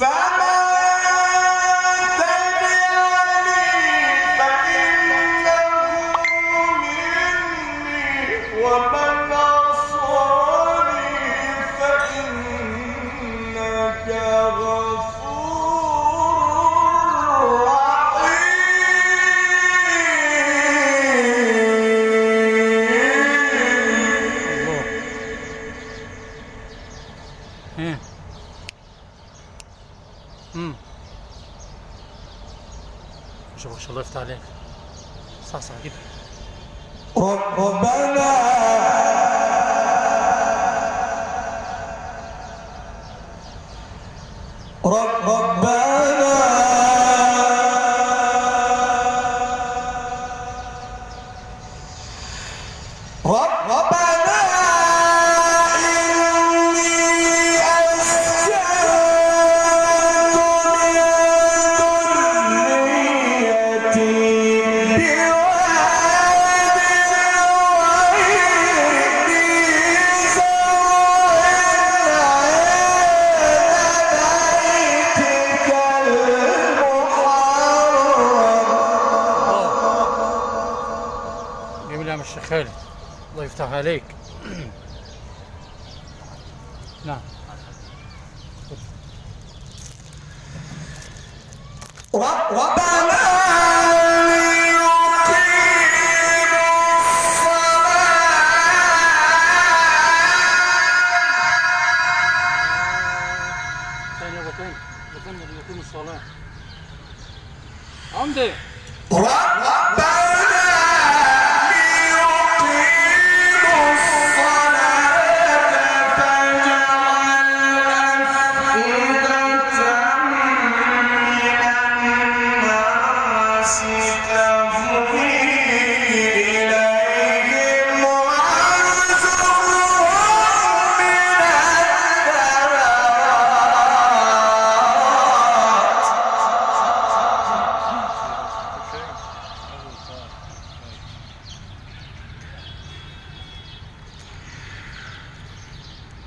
Five. عرضت عليك. صح صح كده ربنا رب ربنا رب ربنا أفتح عليك. نعم. ربنا يقوم الصلاة. عمدي ربنا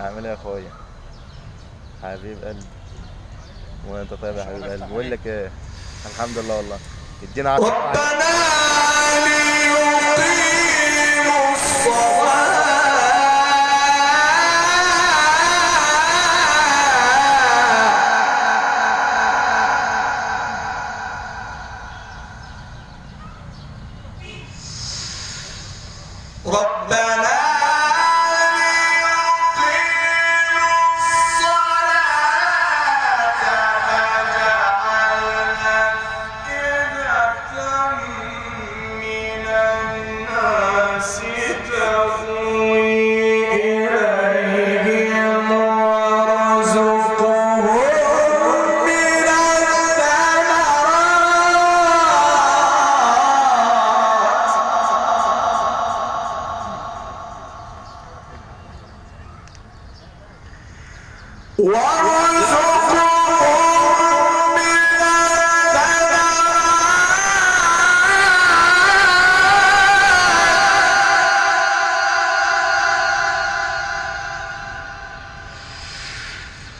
عامل إيه يا أخويا. حبيب قلبي. وأنت طيب يا حبيب قلبي. بقول لك إيه؟ الحمد لله والله. ادينا 10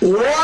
What?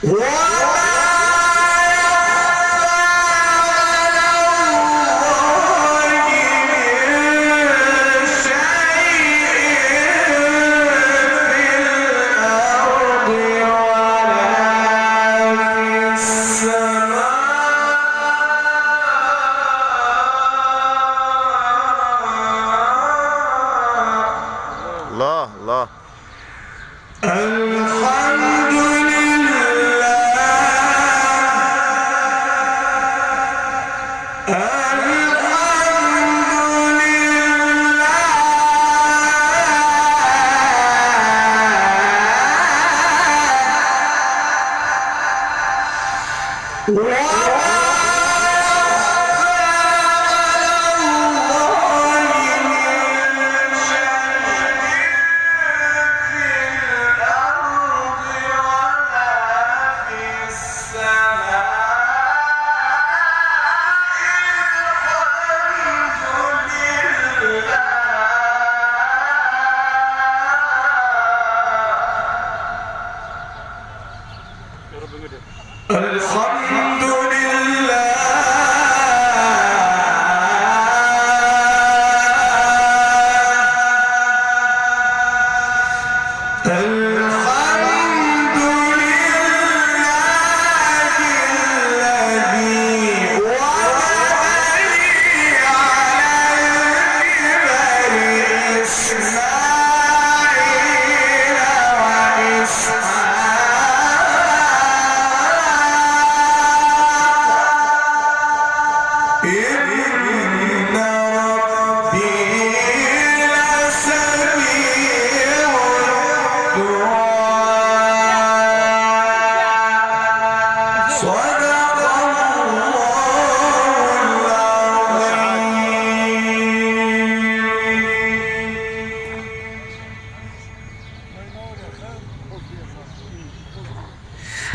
What?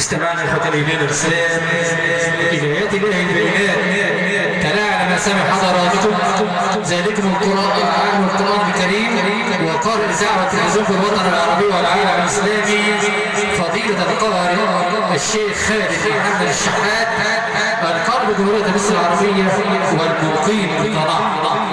استمعنا إخوة الإيمان والإسلام إلى آيات الله البينات تلاعن ما سمع حضراتكم ذلكم القرآن العام والقرآن الكريم. وقال الإذاعة والتلفزيون في الوطن العربي والعالم الإسلامي فضيلة القارئ الشيخ خالد محمد الشحات القارئ بجمهورية مصر العربية والمقيم بالقناة